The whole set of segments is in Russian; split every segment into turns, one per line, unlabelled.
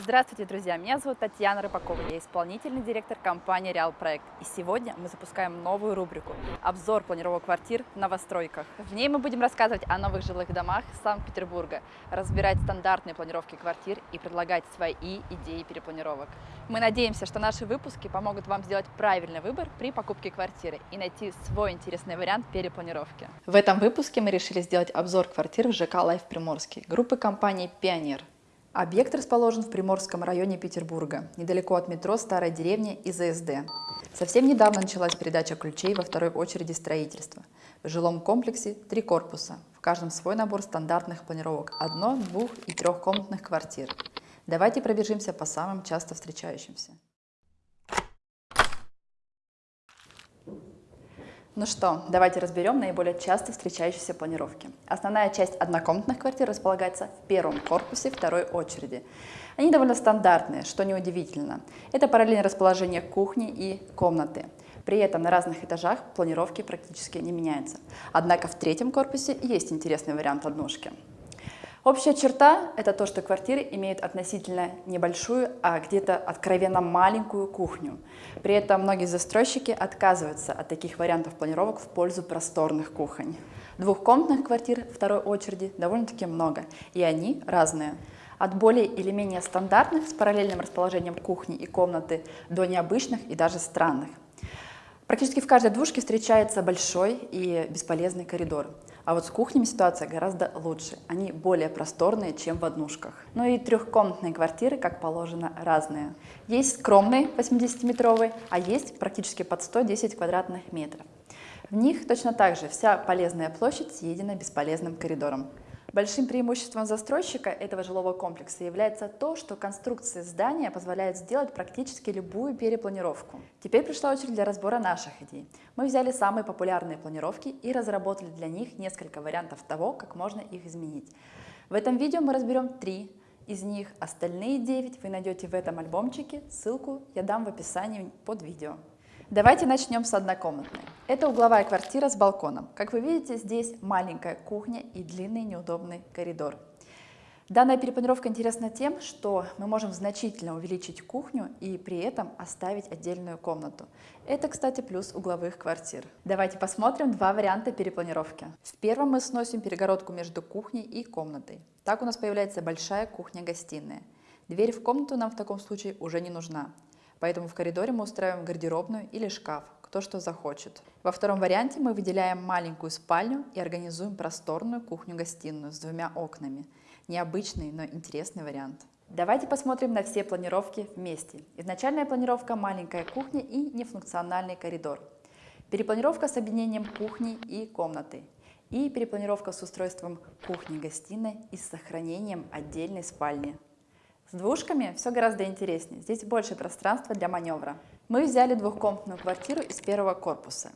Здравствуйте, друзья! Меня зовут Татьяна Рыбакова, я исполнительный директор компании Реал Проект. И сегодня мы запускаем новую рубрику «Обзор планировок квартир в новостройках». В ней мы будем рассказывать о новых жилых домах Санкт-Петербурга, разбирать стандартные планировки квартир и предлагать свои идеи перепланировок. Мы надеемся, что наши выпуски помогут вам сделать правильный выбор при покупке квартиры и найти свой интересный вариант перепланировки. В этом выпуске мы решили сделать обзор квартир в ЖК «Life Приморский» группы компании «Пионер». Объект расположен в Приморском районе Петербурга, недалеко от метро Старая деревня и ЗСД. Совсем недавно началась передача ключей во второй очереди строительства. В жилом комплексе три корпуса, в каждом свой набор стандартных планировок одно-, двух- и трехкомнатных квартир. Давайте пробежимся по самым часто встречающимся. Ну что, давайте разберем наиболее часто встречающиеся планировки. Основная часть однокомнатных квартир располагается в первом корпусе второй очереди. Они довольно стандартные, что неудивительно. Это параллельное расположение кухни и комнаты. При этом на разных этажах планировки практически не меняются. Однако в третьем корпусе есть интересный вариант однушки. Общая черта – это то, что квартиры имеют относительно небольшую, а где-то откровенно маленькую кухню. При этом многие застройщики отказываются от таких вариантов планировок в пользу просторных кухонь. Двухкомнатных квартир второй очереди довольно-таки много, и они разные. От более или менее стандартных с параллельным расположением кухни и комнаты до необычных и даже странных. Практически в каждой двушке встречается большой и бесполезный коридор. А вот с кухнями ситуация гораздо лучше. Они более просторные, чем в однушках. Ну и трехкомнатные квартиры, как положено, разные. Есть скромные 80-метровые, а есть практически под 110 квадратных метров. В них точно так же вся полезная площадь съедена бесполезным коридором. Большим преимуществом застройщика этого жилого комплекса является то, что конструкция здания позволяет сделать практически любую перепланировку. Теперь пришла очередь для разбора наших идей. Мы взяли самые популярные планировки и разработали для них несколько вариантов того, как можно их изменить. В этом видео мы разберем три из них, остальные 9 вы найдете в этом альбомчике, ссылку я дам в описании под видео. Давайте начнем с однокомнатной. Это угловая квартира с балконом. Как вы видите, здесь маленькая кухня и длинный неудобный коридор. Данная перепланировка интересна тем, что мы можем значительно увеличить кухню и при этом оставить отдельную комнату. Это, кстати, плюс угловых квартир. Давайте посмотрим два варианта перепланировки. В первом мы сносим перегородку между кухней и комнатой. Так у нас появляется большая кухня-гостиная. Дверь в комнату нам в таком случае уже не нужна. Поэтому в коридоре мы устраиваем гардеробную или шкаф, кто что захочет. Во втором варианте мы выделяем маленькую спальню и организуем просторную кухню-гостиную с двумя окнами. Необычный, но интересный вариант. Давайте посмотрим на все планировки вместе. Изначальная планировка – маленькая кухня и нефункциональный коридор. Перепланировка с объединением кухни и комнаты. И перепланировка с устройством кухни-гостиной и с сохранением отдельной спальни. С двушками все гораздо интереснее, здесь больше пространства для маневра. Мы взяли двухкомнатную квартиру из первого корпуса.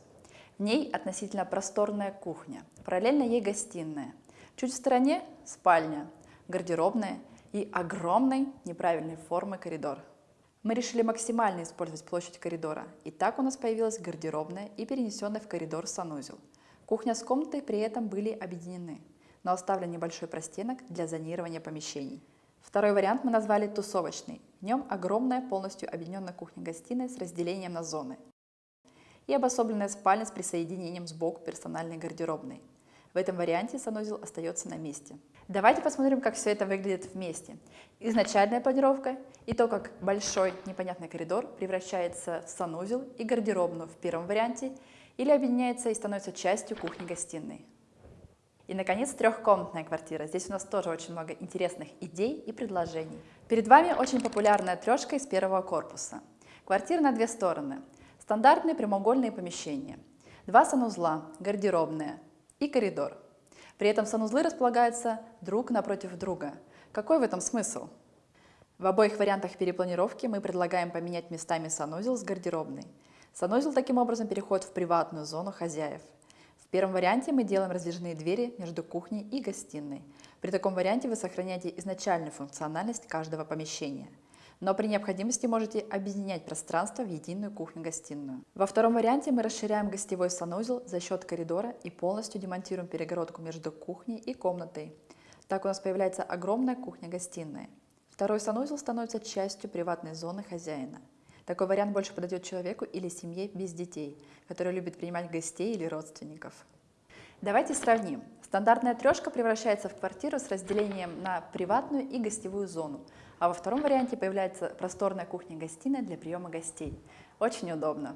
В ней относительно просторная кухня, параллельно ей гостиная. Чуть в стороне спальня, гардеробная и огромный неправильной формы коридор. Мы решили максимально использовать площадь коридора, и так у нас появилась гардеробная и перенесенный в коридор санузел. Кухня с комнатой при этом были объединены, но оставлен небольшой простенок для зонирования помещений. Второй вариант мы назвали тусовочный. В нем огромная полностью объединенная кухня-гостиная с разделением на зоны и обособленная спальня с присоединением сбоку персональной гардеробной. В этом варианте санузел остается на месте. Давайте посмотрим, как все это выглядит вместе. Изначальная планировка и то, как большой непонятный коридор превращается в санузел и гардеробную в первом варианте или объединяется и становится частью кухни-гостиной. И, наконец, трехкомнатная квартира. Здесь у нас тоже очень много интересных идей и предложений. Перед вами очень популярная трешка из первого корпуса. Квартира на две стороны. Стандартные прямоугольные помещения. Два санузла, гардеробная и коридор. При этом санузлы располагаются друг напротив друга. Какой в этом смысл? В обоих вариантах перепланировки мы предлагаем поменять местами санузел с гардеробной. Санузел таким образом переходит в приватную зону хозяев первом варианте мы делаем раздвижные двери между кухней и гостиной. При таком варианте вы сохраняете изначальную функциональность каждого помещения. Но при необходимости можете объединять пространство в единую кухню-гостиную. Во втором варианте мы расширяем гостевой санузел за счет коридора и полностью демонтируем перегородку между кухней и комнатой. Так у нас появляется огромная кухня-гостиная. Второй санузел становится частью приватной зоны хозяина. Такой вариант больше подойдет человеку или семье без детей, который любит принимать гостей или родственников. Давайте сравним. Стандартная трешка превращается в квартиру с разделением на приватную и гостевую зону, а во втором варианте появляется просторная кухня-гостиная для приема гостей. Очень удобно.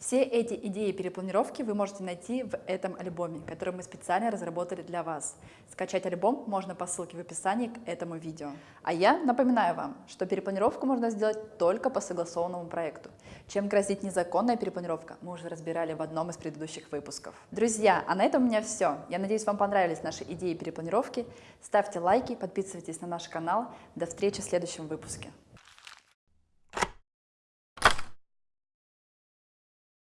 Все эти идеи перепланировки вы можете найти в этом альбоме, который мы специально разработали для вас. Скачать альбом можно по ссылке в описании к этому видео. А я напоминаю вам, что перепланировку можно сделать только по согласованному проекту. Чем грозит незаконная перепланировка, мы уже разбирали в одном из предыдущих выпусков. Друзья, а на этом у меня все. Я надеюсь, вам понравились наши идеи перепланировки. Ставьте лайки, подписывайтесь на наш канал. До встречи в следующем выпуске.